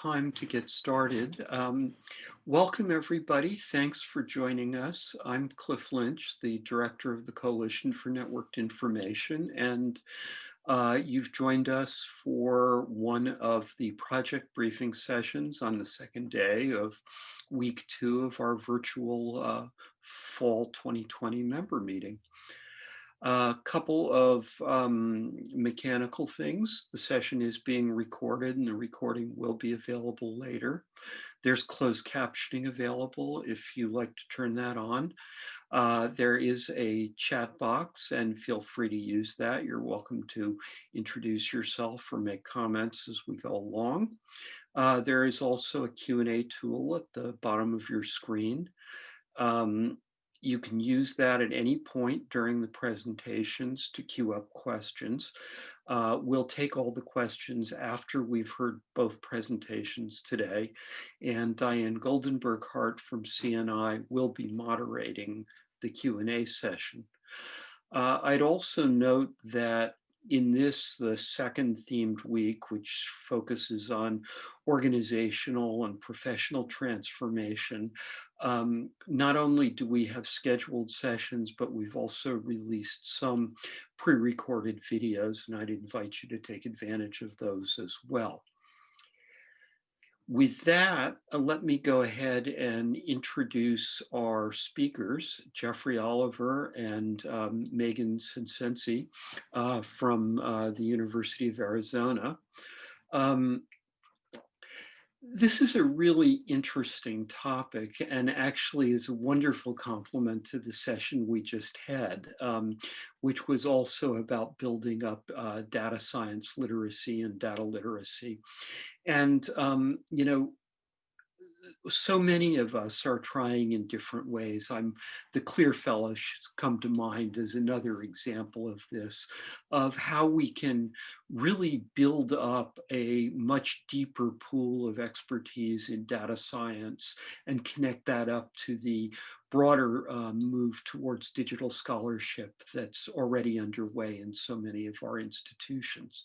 time to get started. Um, welcome everybody. Thanks for joining us. I'm Cliff Lynch, the director of the Coalition for Networked Information, and uh, you've joined us for one of the project briefing sessions on the second day of week two of our virtual uh, fall 2020 member meeting. A couple of um, mechanical things. The session is being recorded and the recording will be available later. There's closed captioning available if you like to turn that on. Uh, there is a chat box and feel free to use that. You're welcome to introduce yourself or make comments as we go along. Uh, there is also a Q&A tool at the bottom of your screen. Um, you can use that at any point during the presentations to queue up questions. Uh, we'll take all the questions after we've heard both presentations today. And Diane Goldenberg Hart from CNI will be moderating the Q&A session. Uh, I'd also note that in this, the second themed week, which focuses on organizational and professional transformation, um, not only do we have scheduled sessions, but we've also released some pre-recorded videos, and I'd invite you to take advantage of those as well. With that, uh, let me go ahead and introduce our speakers, Jeffrey Oliver and um, Megan Senseney uh, from uh, the University of Arizona. Um, this is a really interesting topic and actually is a wonderful complement to the session we just had, um, which was also about building up uh, data science literacy and data literacy. And, um, you know, so many of us are trying in different ways. I'm the CLIR Fellowships come to mind as another example of this, of how we can really build up a much deeper pool of expertise in data science and connect that up to the broader um, move towards digital scholarship that's already underway in so many of our institutions.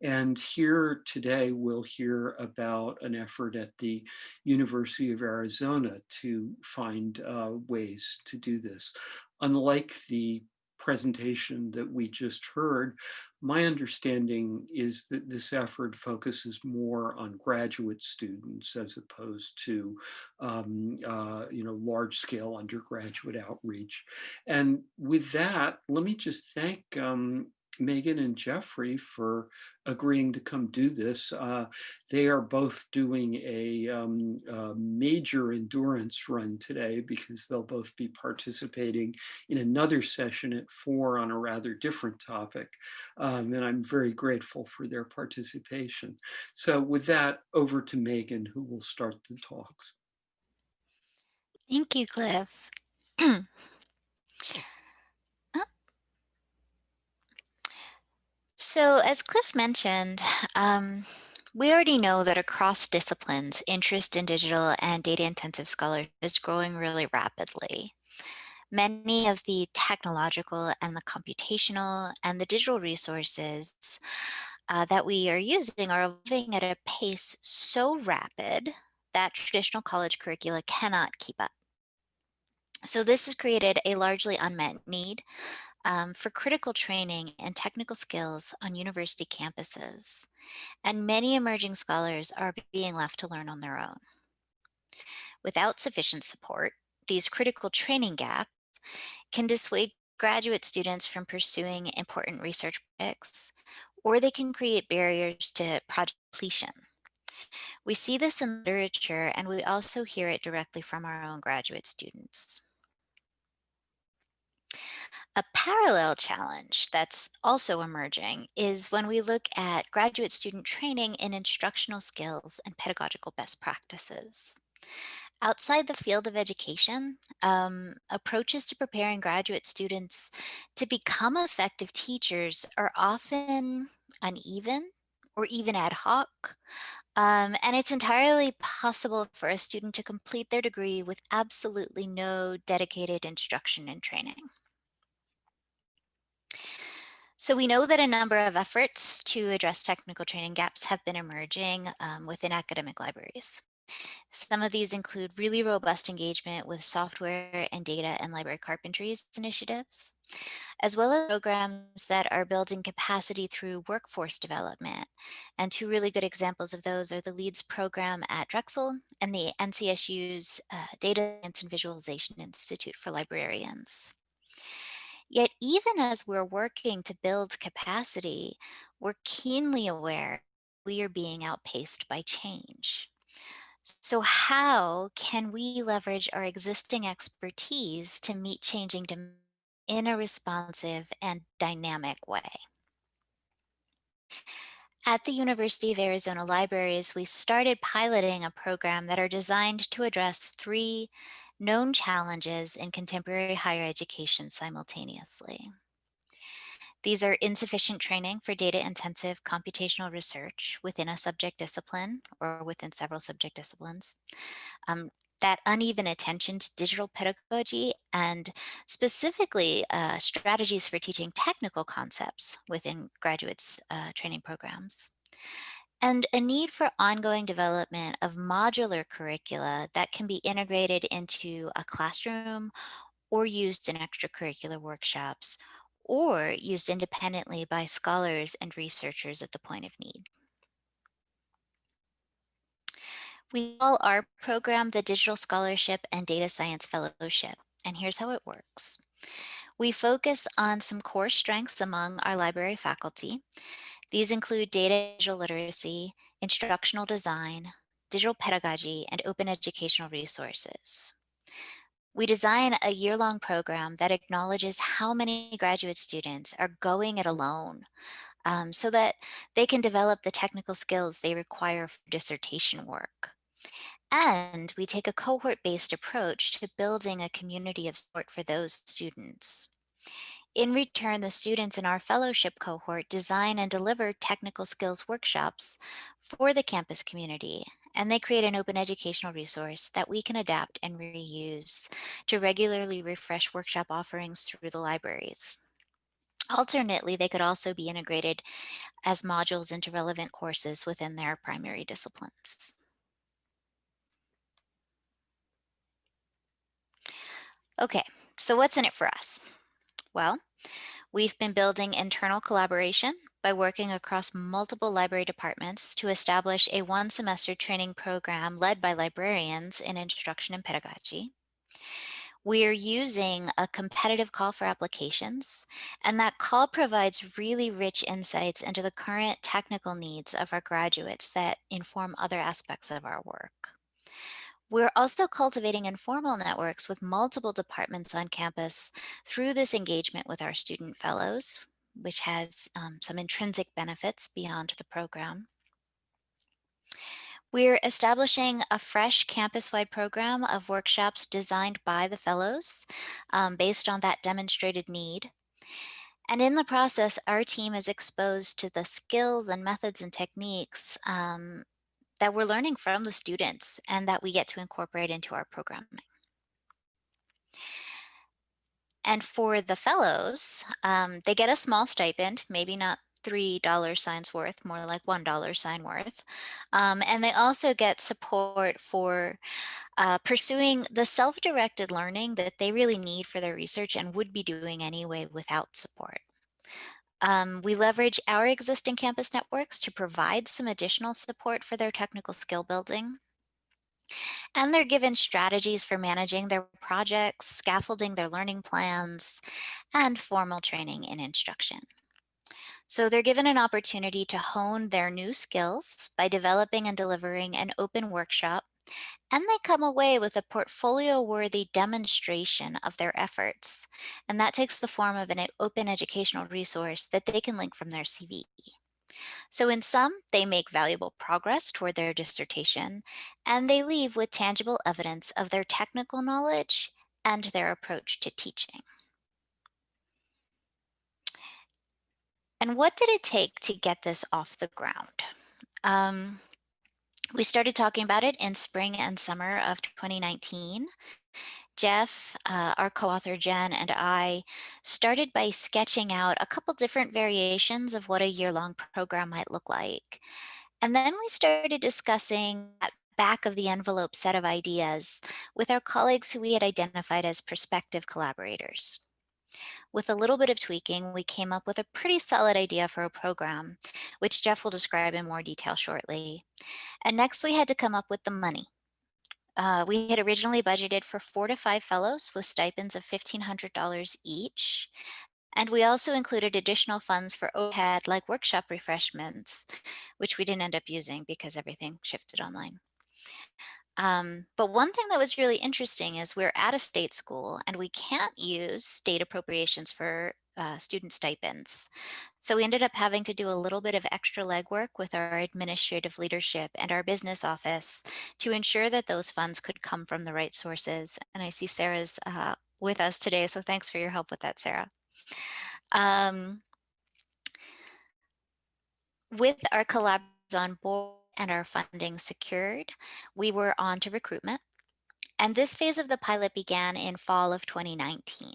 And here today, we'll hear about an effort at the University of Arizona to find uh, ways to do this. Unlike the presentation that we just heard, my understanding is that this effort focuses more on graduate students as opposed to, um, uh, you know, large scale undergraduate outreach. And with that, let me just thank um, Megan and Jeffrey for agreeing to come do this. Uh, they are both doing a, um, a, major endurance run today because they'll both be participating in another session at four on a rather different topic. Um, and I'm very grateful for their participation. So with that, over to Megan, who will start the talks. Thank you, Cliff. So as Cliff mentioned, um, we already know that across disciplines, interest in digital and data intensive scholarship is growing really rapidly. Many of the technological and the computational and the digital resources uh, that we are using are evolving at a pace so rapid that traditional college curricula cannot keep up. So this has created a largely unmet need um, for critical training and technical skills on university campuses. And many emerging scholars are being left to learn on their own. Without sufficient support, these critical training gaps can dissuade graduate students from pursuing important research projects, or they can create barriers to project completion. We see this in literature, and we also hear it directly from our own graduate students. A parallel challenge that's also emerging is when we look at graduate student training in instructional skills and pedagogical best practices. Outside the field of education, um, approaches to preparing graduate students to become effective teachers are often uneven or even ad hoc. Um, and it's entirely possible for a student to complete their degree with absolutely no dedicated instruction and training. So we know that a number of efforts to address technical training gaps have been emerging um, within academic libraries. Some of these include really robust engagement with software and data and library carpentries initiatives, as well as programs that are building capacity through workforce development. And two really good examples of those are the LEADS program at Drexel and the NCSU's uh, Data Science and Visualization Institute for Librarians. Yet even as we're working to build capacity, we're keenly aware we are being outpaced by change. So how can we leverage our existing expertise to meet changing demand in a responsive and dynamic way? At the University of Arizona Libraries, we started piloting a program that are designed to address three known challenges in contemporary higher education simultaneously. These are insufficient training for data-intensive computational research within a subject discipline or within several subject disciplines. Um, that uneven attention to digital pedagogy and specifically uh, strategies for teaching technical concepts within graduates uh, training programs. And a need for ongoing development of modular curricula that can be integrated into a classroom or used in extracurricular workshops or used independently by scholars and researchers at the point of need. We call our program the Digital Scholarship and Data Science Fellowship, and here's how it works. We focus on some core strengths among our library faculty. These include data digital literacy, instructional design, digital pedagogy, and open educational resources. We design a year-long program that acknowledges how many graduate students are going it alone um, so that they can develop the technical skills they require for dissertation work. And we take a cohort-based approach to building a community of support for those students. In return, the students in our fellowship cohort design and deliver technical skills workshops for the campus community and they create an open educational resource that we can adapt and reuse to regularly refresh workshop offerings through the libraries. Alternately, they could also be integrated as modules into relevant courses within their primary disciplines. Okay, so what's in it for us? Well, we've been building internal collaboration by working across multiple library departments to establish a one semester training program led by librarians in instruction and pedagogy. We're using a competitive call for applications, and that call provides really rich insights into the current technical needs of our graduates that inform other aspects of our work. We're also cultivating informal networks with multiple departments on campus through this engagement with our student fellows, which has um, some intrinsic benefits beyond the program. We're establishing a fresh campus-wide program of workshops designed by the fellows um, based on that demonstrated need. And in the process, our team is exposed to the skills and methods and techniques um, that we're learning from the students and that we get to incorporate into our programming. And for the fellows, um, they get a small stipend, maybe not three dollar signs worth, more like one dollar sign worth. Um, and they also get support for uh, pursuing the self-directed learning that they really need for their research and would be doing anyway without support. Um, we leverage our existing campus networks to provide some additional support for their technical skill building. And they're given strategies for managing their projects, scaffolding their learning plans, and formal training in instruction. So they're given an opportunity to hone their new skills by developing and delivering an open workshop, and they come away with a portfolio-worthy demonstration of their efforts. And that takes the form of an open educational resource that they can link from their CV. So in sum, they make valuable progress toward their dissertation, and they leave with tangible evidence of their technical knowledge and their approach to teaching. And what did it take to get this off the ground? Um, we started talking about it in spring and summer of 2019. Jeff, uh, our co-author Jen, and I started by sketching out a couple different variations of what a year-long program might look like. And then we started discussing back of the envelope set of ideas with our colleagues who we had identified as prospective collaborators. With a little bit of tweaking, we came up with a pretty solid idea for a program, which Jeff will describe in more detail shortly. And next we had to come up with the money. Uh, we had originally budgeted for four to five fellows with stipends of $1,500 each. And we also included additional funds for overhead like workshop refreshments, which we didn't end up using because everything shifted online. Um, but one thing that was really interesting is we're at a state school and we can't use state appropriations for uh, student stipends. So we ended up having to do a little bit of extra legwork with our administrative leadership and our business office to ensure that those funds could come from the right sources. And I see Sarah's uh, with us today, so thanks for your help with that, Sarah. Um, with our collaborators on board and our funding secured, we were on to recruitment. And this phase of the pilot began in fall of 2019.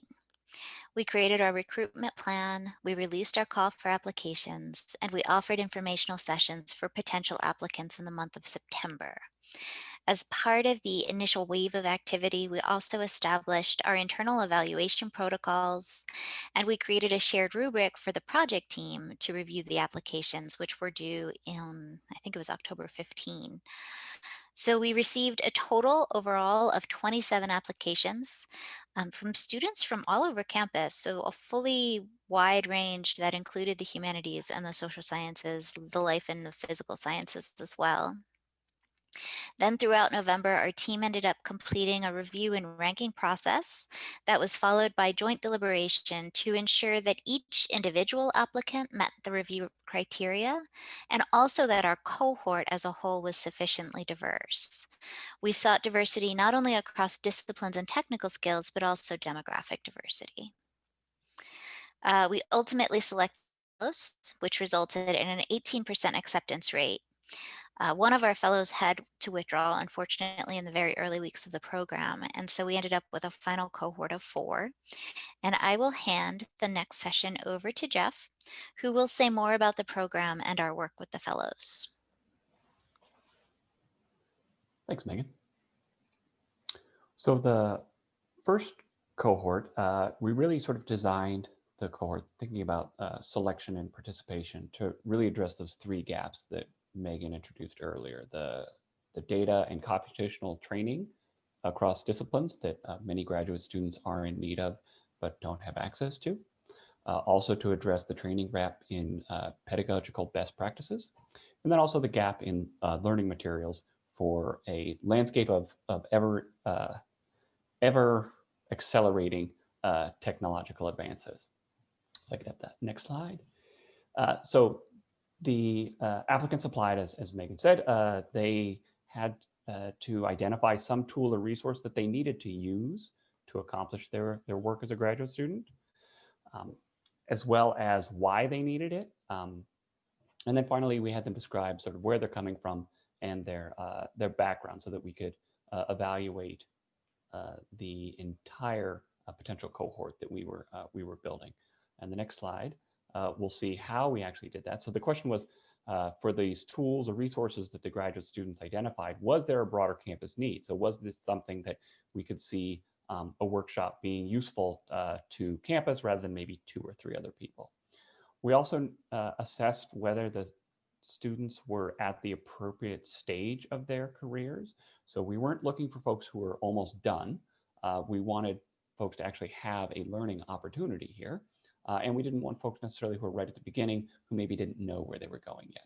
We created our recruitment plan, we released our call for applications, and we offered informational sessions for potential applicants in the month of September. As part of the initial wave of activity, we also established our internal evaluation protocols, and we created a shared rubric for the project team to review the applications, which were due in, I think it was October 15. So we received a total overall of 27 applications um, from students from all over campus. So a fully wide range that included the humanities and the social sciences, the life and the physical sciences as well. Then throughout November, our team ended up completing a review and ranking process that was followed by joint deliberation to ensure that each individual applicant met the review criteria and also that our cohort as a whole was sufficiently diverse. We sought diversity not only across disciplines and technical skills, but also demographic diversity. Uh, we ultimately selected which resulted in an 18% acceptance rate. Uh, one of our fellows had to withdraw, unfortunately, in the very early weeks of the program. And so we ended up with a final cohort of four. And I will hand the next session over to Jeff, who will say more about the program and our work with the fellows. Thanks, Megan. So the first cohort, uh, we really sort of designed the cohort thinking about uh, selection and participation to really address those three gaps that Megan introduced earlier, the, the data and computational training across disciplines that uh, many graduate students are in need of but don't have access to. Uh, also to address the training gap in uh, pedagogical best practices, and then also the gap in uh, learning materials for a landscape of, of ever, uh, ever accelerating uh, technological advances. So I could have that next slide. so the uh, applicants applied, as, as Megan said, uh, they had uh, to identify some tool or resource that they needed to use to accomplish their, their work as a graduate student, um, as well as why they needed it. Um, and then finally, we had them describe sort of where they're coming from and their, uh, their background so that we could uh, evaluate uh, the entire potential cohort that we were, we were building. And the next slide uh, we'll see how we actually did that. So the question was, uh, for these tools or resources that the graduate students identified, was there a broader campus need? So was this something that we could see um, a workshop being useful uh, to campus rather than maybe two or three other people? We also uh, assessed whether the students were at the appropriate stage of their careers. So we weren't looking for folks who were almost done. Uh, we wanted folks to actually have a learning opportunity here. Uh, and we didn't want folks necessarily who were right at the beginning who maybe didn't know where they were going yet.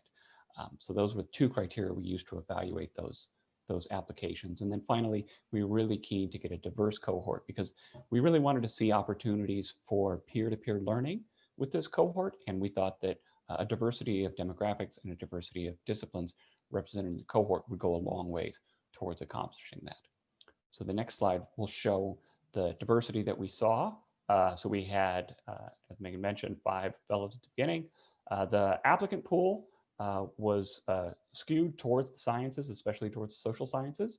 Um, so those were two criteria we used to evaluate those, those applications. And then finally, we were really keen to get a diverse cohort because we really wanted to see opportunities for peer-to-peer -peer learning with this cohort. And we thought that uh, a diversity of demographics and a diversity of disciplines represented in the cohort would go a long ways towards accomplishing that. So the next slide will show the diversity that we saw uh, so we had, uh, as Megan mentioned, five fellows at the beginning. Uh, the applicant pool uh, was uh, skewed towards the sciences, especially towards the social sciences.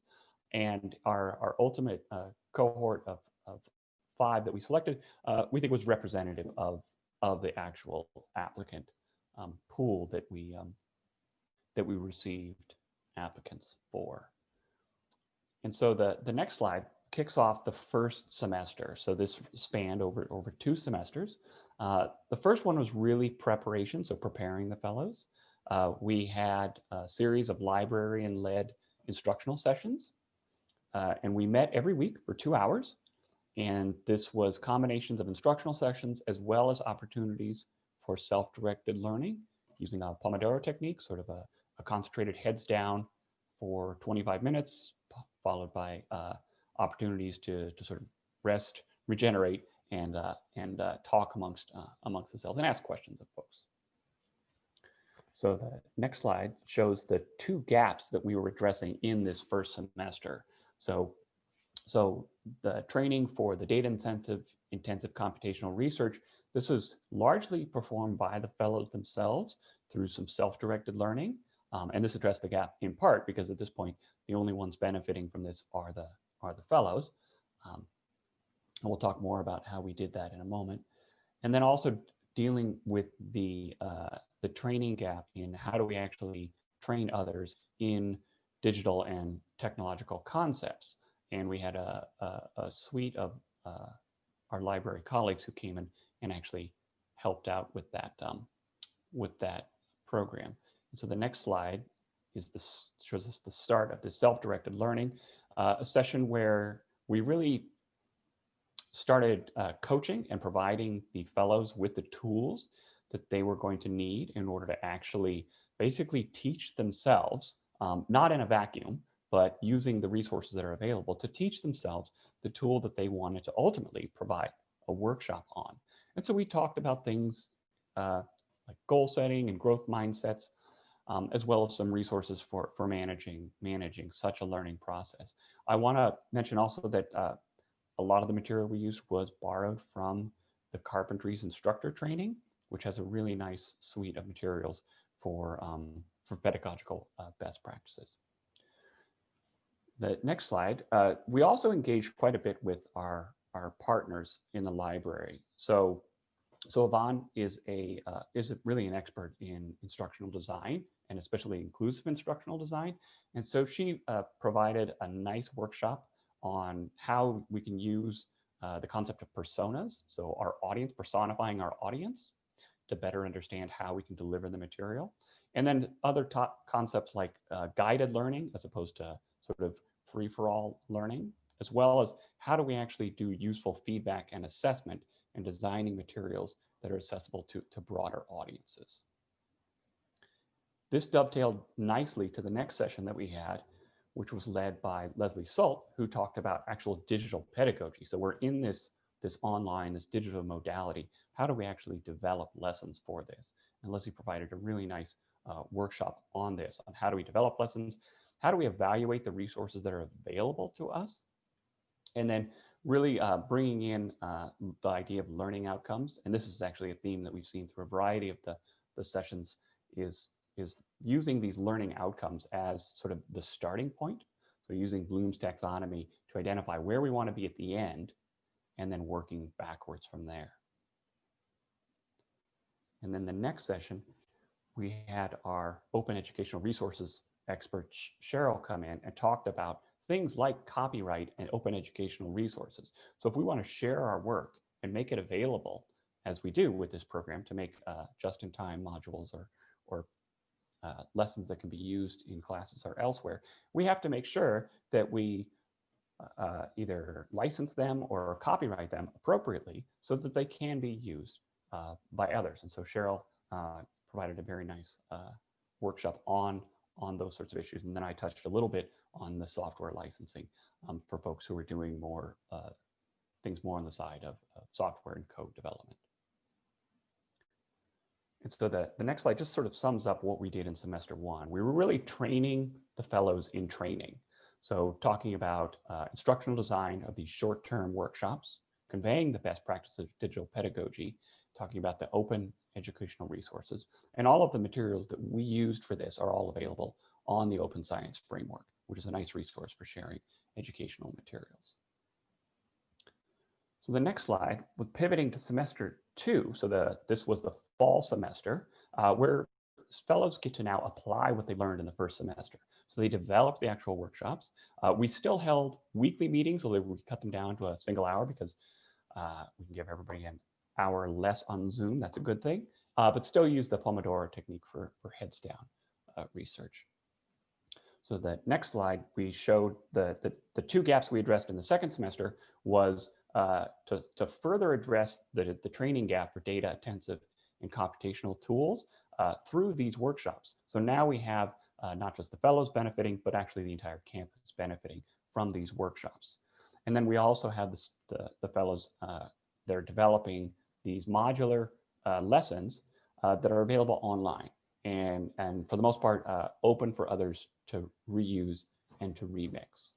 and our, our ultimate cohort of, of five that we selected, we think was representative of, of the actual applicant um, pool that we, um, that we received applicants for. And so the, the next slide kicks off the first semester. So this spanned over, over two semesters. Uh, the first one was really preparation, so preparing the fellows. Uh, we had a series of librarian-led instructional sessions, uh, and we met every week for two hours. And this was combinations of instructional sessions as well as opportunities for self-directed learning using a Pomodoro technique, sort of a, a concentrated heads down for 25 minutes, followed by uh, opportunities to, to sort of rest, regenerate, and, uh, and uh, talk amongst, uh, amongst themselves and ask questions of folks. So the next slide shows the two gaps that we were addressing in this first semester. So, so the training for the data intensive, intensive computational research, this was largely performed by the fellows themselves through some self-directed learning. Um, and this addressed the gap in part because at this point, the only ones benefiting from this are the, are the fellows. Um, and we'll talk more about how we did that in a moment. And then also dealing with the, uh, the training gap in how do we actually train others in digital and technological concepts. And we had a, a, a suite of uh, our library colleagues who came in and actually helped out with that, um, with that program. And so the next slide is this shows us the start of this self-directed learning, uh, a session where we really started uh, coaching and providing the fellows with the tools that they were going to need in order to actually basically teach themselves, um, not in a vacuum, but using the resources that are available to teach themselves the tool that they wanted to ultimately provide a workshop on. And so we talked about things uh, like goal setting and growth mindsets, um, as well as some resources for, for managing, managing such a learning process. I want to mention also that uh, a lot of the material we used was borrowed from the carpentries instructor training, which has a really nice suite of materials for, um, for pedagogical uh, best practices. The next slide, uh, we also engaged quite a bit with our, our partners in the library. So, so Yvonne is, a, uh, is really an expert in instructional design and especially inclusive instructional design. And so she uh, provided a nice workshop on how we can use uh, the concept of personas, so our audience, personifying our audience to better understand how we can deliver the material. And then other top concepts like uh, guided learning as opposed to sort of free-for-all learning, as well as how do we actually do useful feedback and assessment and designing materials that are accessible to, to broader audiences. This dovetailed nicely to the next session that we had, which was led by Leslie Sult, who talked about actual digital pedagogy. So we're in this, this online, this digital modality. How do we actually develop lessons for this? And Leslie provided a really nice uh, workshop on this, on how do we develop lessons? How do we evaluate the resources that are available to us? And then really uh, bringing in uh, the idea of learning outcomes. And this is actually a theme that we've seen through a variety of the, the sessions is is using these learning outcomes as sort of the starting point. So using Bloom's taxonomy to identify where we want to be at the end and then working backwards from there. And then the next session, we had our open educational resources expert Cheryl come in and talked about things like copyright and open educational resources. So if we want to share our work and make it available, as we do with this program to make uh, just-in-time modules or, or uh, lessons that can be used in classes or elsewhere, we have to make sure that we uh, either license them or copyright them appropriately so that they can be used uh, by others. And so Cheryl uh, provided a very nice uh, workshop on, on those sorts of issues. And then I touched a little bit on the software licensing um, for folks who are doing more things more on the side of, of software and code development. And so the, the next slide just sort of sums up what we did in semester one. We were really training the fellows in training. So talking about uh, instructional design of these short-term workshops, conveying the best practices of digital pedagogy, talking about the open educational resources, and all of the materials that we used for this are all available on the Open Science Framework. which is a nice resource for sharing educational materials. So the next slide, with pivoting to semester two, so the this was the fall semester, uh, where fellows get to now apply what they learned in the first semester. So they developed the actual workshops. Uh, we still held weekly meetings, although we cut them down to a single hour because uh, we can give everybody an hour less on Zoom. That's a good thing, uh, but still use the Pomodoro technique for, for heads down uh, research. So the next slide, we showed the, the, the, two gaps we addressed in the second semester was uh, to, to further address the, the training gap for data intensive and computational tools uh, through these workshops. So now we have uh, not just the fellows benefiting, but actually the entire campus benefiting from these workshops. And then we also have the, the fellows, uh, they're developing these modular uh, lessons uh, that are available online and, and for the most part, open for others to reuse and to remix.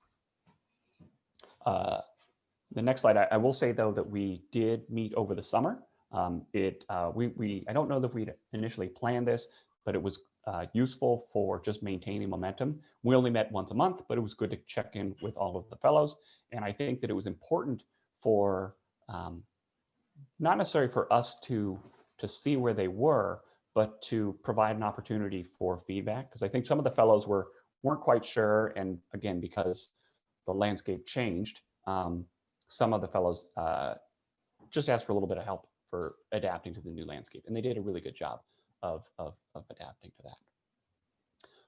The next slide, I, I, will say though that we did meet over the summer. Um, it uh, we, we I don't know that we initially planned this, but it was uh, useful for just maintaining momentum. We only met once a month, but it was good to check in with all of the fellows. And I think that it was important for um, not necessarily for us to to see where they were, but to provide an opportunity for feedback. Because I think some of the fellows were weren't quite sure, and again because the landscape changed, um, some of the fellows uh, just asked for a little bit of help for adapting to the new landscape, and they did a really good job of, of, of adapting to that.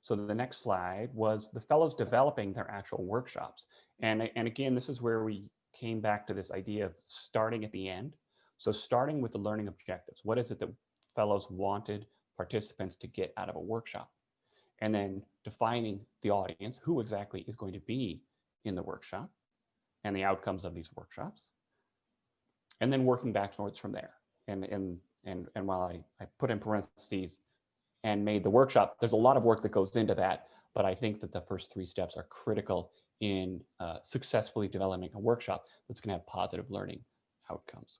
So the next slide was the fellows developing their actual workshops. And, and again, this is where we came back to this idea of starting at the end. So starting with the learning objectives, what is it that fellows wanted participants to get out of a workshop? And then defining the audience, who exactly is going to be in the workshop and the outcomes of these workshops. And then working backwards from there. And, and and, and while I, I put in parentheses and made the workshop, there's a lot of work that goes into that, but I think that the first three steps are critical in uh, successfully developing a workshop that's going to have positive learning outcomes.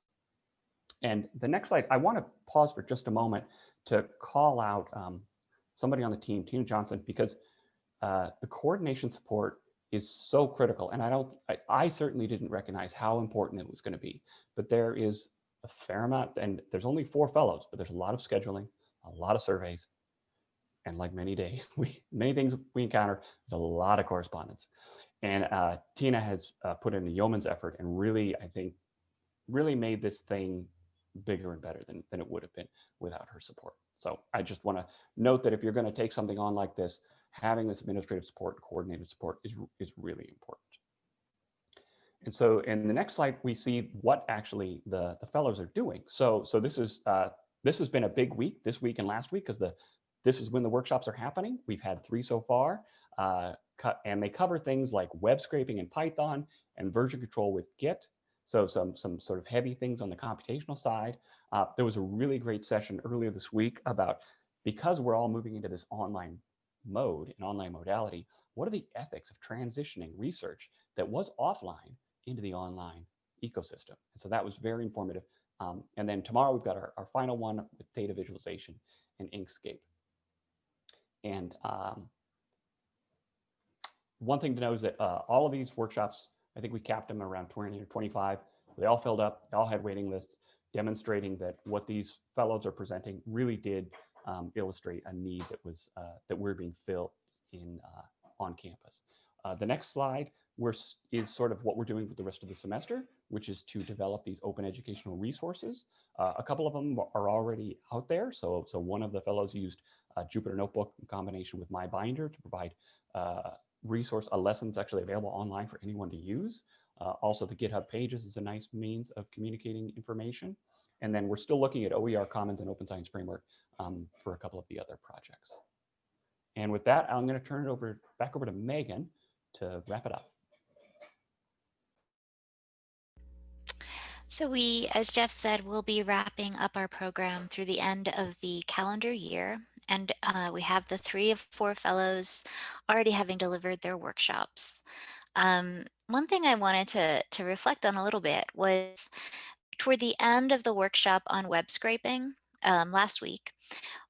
And the next slide, I want to pause for just a moment to call out um, somebody on the team, Tina Johnson, because uh, the coordination support is so critical. And I don't, I, I certainly didn't recognize how important it was going to be, but there is a fair amount, and there's only four fellows, but there's a lot of scheduling, a lot of surveys, and like many days, we many things we encounter, there's a lot of correspondence. And uh, Tina has uh, put in a yeoman's effort and really, I think, really made this thing bigger and better than, than it would have been without her support. So I just want to note that if you're going to take something on like this, having this administrative support and coordinated support is, is really important. And so in the next slide, we see what actually the, the fellows are doing. So, so this is uh, this has been a big week, this week and last week, because the this is when the workshops are happening. We've had three so far, uh, and they cover things like web scraping in Python and version control with Git. So some some sort of heavy things on the computational side. Uh, there was a really great session earlier this week about because we're all moving into this online mode and online modality, what are the ethics of transitioning research that was offline into the online ecosystem. And so that was very informative. Um, and then tomorrow we've got our, our final one with data visualization and Inkscape. And um, one thing to know is that uh, all of these workshops, I think we capped them around 20 or 25. They all filled up, they all had waiting lists, demonstrating that what these fellows are presenting really did um, illustrate a need that was uh, that we're being filled in uh, on campus. Uh, the next slide is sort of what we're doing with the rest of the semester, which is to develop these open educational resources. Uh, a couple of them are already out there. So, so one of the fellows used Jupyter Notebook in combination with MyBinder to provide uh, resource, a lesson that's actually available online for anyone to use. Uh, also, the GitHub pages is a nice means of communicating information. And then we're still looking at OER Commons and Open Science Framework um, for a couple of the other projects. And with that, I'm going to turn it over back over to Megan to wrap it up. So we, as Jeff said, we'll be wrapping up our program through the end of the calendar year. And uh, we have the three of four fellows already having delivered their workshops. Um, one thing I wanted to, to reflect on a little bit was toward the end of the workshop on web scraping, um, last week,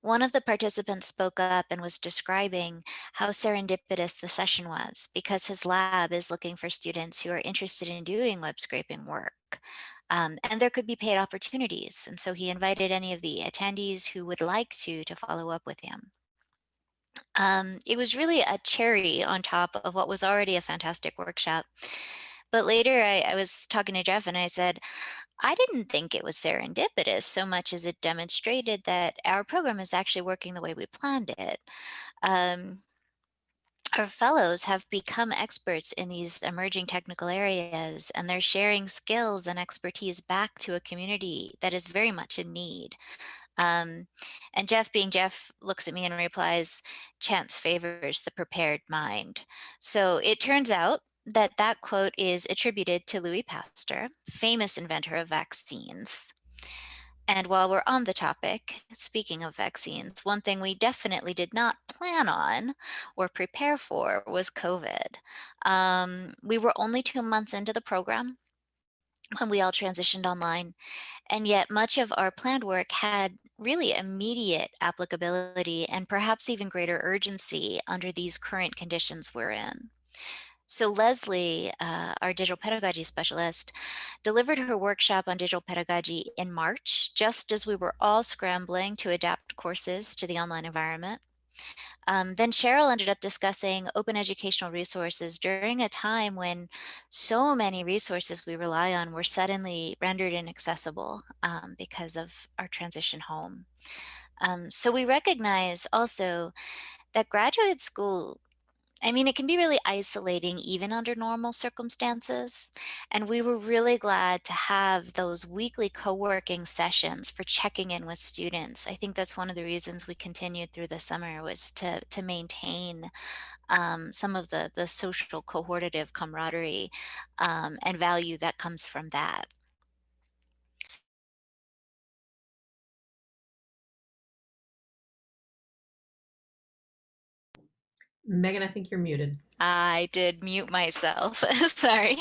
one of the participants spoke up and was describing how serendipitous the session was because his lab is looking for students who are interested in doing web scraping work. Um, and there could be paid opportunities. And so he invited any of the attendees who would like to to follow up with him. Um, it was really a cherry on top of what was already a fantastic workshop. But later I, I was talking to Jeff and I said, I didn't think it was serendipitous so much as it demonstrated that our program is actually working the way we planned it. Um, our fellows have become experts in these emerging technical areas and they're sharing skills and expertise back to a community that is very much in need. Um, and Jeff being Jeff looks at me and replies, chance favors the prepared mind. So it turns out that that quote is attributed to Louis Pasteur, famous inventor of vaccines. And while we're on the topic, speaking of vaccines, one thing we definitely did not plan on or prepare for was COVID. Um, we were only two months into the program when we all transitioned online, and yet much of our planned work had really immediate applicability and perhaps even greater urgency under these current conditions we're in. So Leslie, uh, our digital pedagogy specialist, delivered her workshop on digital pedagogy in March, just as we were all scrambling to adapt courses to the online environment. Um, then Cheryl ended up discussing open educational resources during a time when so many resources we rely on were suddenly rendered inaccessible um, because of our transition home. Um, so we recognize also that graduate school I mean, it can be really isolating even under normal circumstances. And we were really glad to have those weekly co-working sessions for checking in with students. I think that's one of the reasons we continued through the summer was to, to maintain um, some of the, the social cohortative camaraderie um, and value that comes from that. Megan, I think you're muted. I did mute myself. Sorry.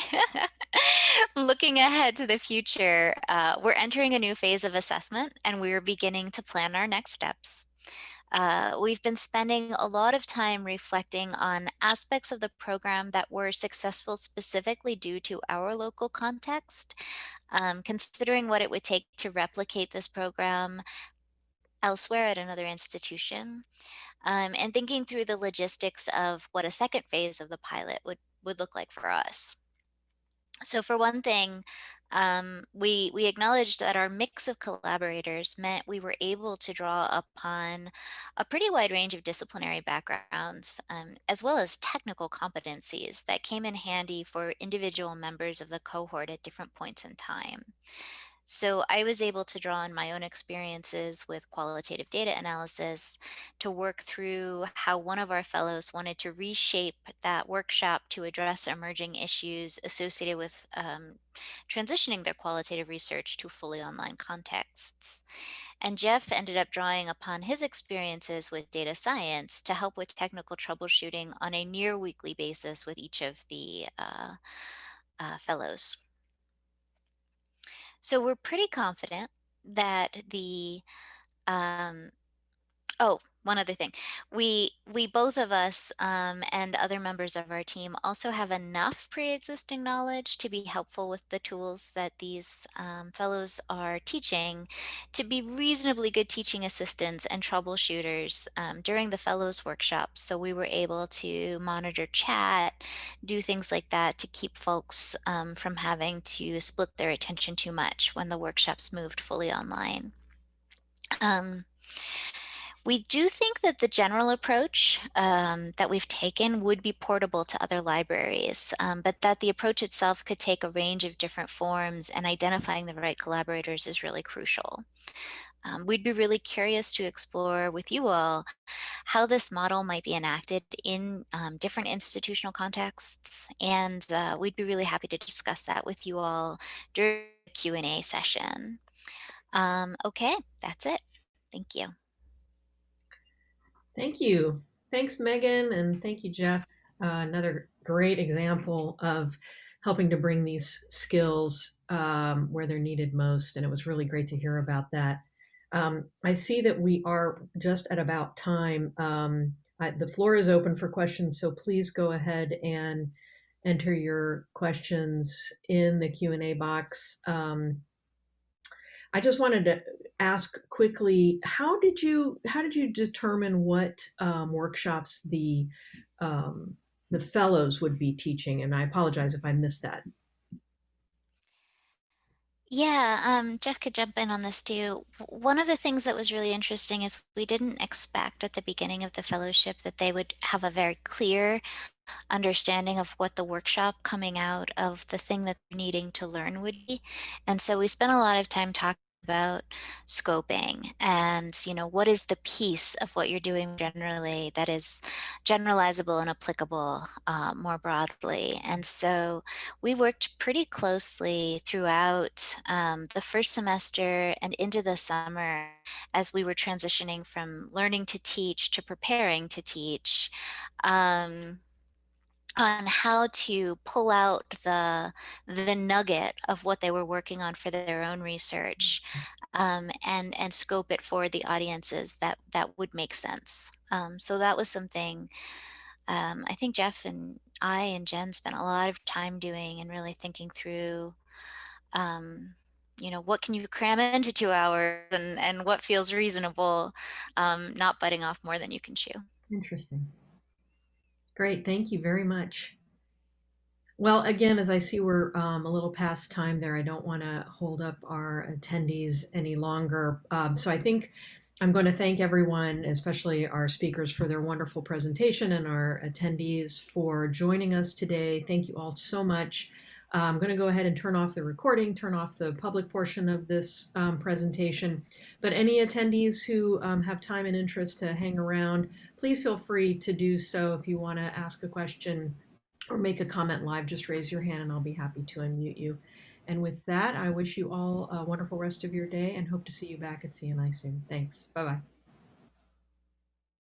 Looking ahead to the future, uh, we're entering a new phase of assessment and we're beginning to plan our next steps. Uh, we've been spending a lot of time reflecting on aspects of the program that were successful specifically due to our local context, um, considering what it would take to replicate this program elsewhere at another institution um, and thinking through the logistics of what a second phase of the pilot would, would look like for us. So for one thing, um, we, we acknowledged that our mix of collaborators meant we were able to draw upon a pretty wide range of disciplinary backgrounds, um, as well as technical competencies that came in handy for individual members of the cohort at different points in time. So I was able to draw on my own experiences with qualitative data analysis to work through how one of our fellows wanted to reshape that workshop to address emerging issues associated with um, transitioning their qualitative research to fully online contexts. And Jeff ended up drawing upon his experiences with data science to help with technical troubleshooting on a near weekly basis with each of the uh, uh, fellows. So we're pretty confident that the, um, oh, one other thing. We, we both of us um, and other members of our team also have enough pre-existing knowledge to be helpful with the tools that these um, fellows are teaching to be reasonably good teaching assistants and troubleshooters um, during the fellows workshops. So we were able to monitor chat, do things like that to keep folks um, from having to split their attention too much when the workshops moved fully online. Um, we do think that the general approach um, that we've taken would be portable to other libraries, um, but that the approach itself could take a range of different forms and identifying the right collaborators is really crucial. Um, we'd be really curious to explore with you all how this model might be enacted in um, different institutional contexts. And uh, we'd be really happy to discuss that with you all during the Q&A session. Um, okay, that's it. Thank you. Thank you. Thanks, Megan, and thank you, Jeff. Uh, another great example of helping to bring these skills um, where they're needed most, and it was really great to hear about that. Um, I see that we are just at about time. Um, I, the floor is open for questions, so please go ahead and enter your questions in the Q&A box. I just wanted to ask quickly, how did you how did you determine what um, workshops the um, the fellows would be teaching? And I apologize if I missed that. Yeah, um, Jeff could jump in on this too. One of the things that was really interesting is we didn't expect at the beginning of the fellowship that they would have a very clear understanding of what the workshop coming out of the thing that they're needing to learn would be. And so we spent a lot of time talking about scoping and you know what is the piece of what you're doing generally that is generalizable and applicable uh, more broadly. And so we worked pretty closely throughout um, the first semester and into the summer as we were transitioning from learning to teach to preparing to teach. Um, on how to pull out the the nugget of what they were working on for their own research um, and and scope it for the audiences that that would make sense. Um, so that was something um, I think Jeff and I and Jen spent a lot of time doing and really thinking through um, you know what can you cram into two hours and and what feels reasonable um, not biting off more than you can chew. Interesting. Great, thank you very much. Well, again, as I see we're um, a little past time there, I don't want to hold up our attendees any longer. Um, so I think I'm going to thank everyone, especially our speakers, for their wonderful presentation and our attendees for joining us today. Thank you all so much. I'm going to go ahead and turn off the recording, turn off the public portion of this um, presentation. But any attendees who um, have time and interest to hang around, please feel free to do so. If you want to ask a question or make a comment live, just raise your hand and I'll be happy to unmute you. And with that, I wish you all a wonderful rest of your day and hope to see you back at CNI soon. Thanks. Bye bye.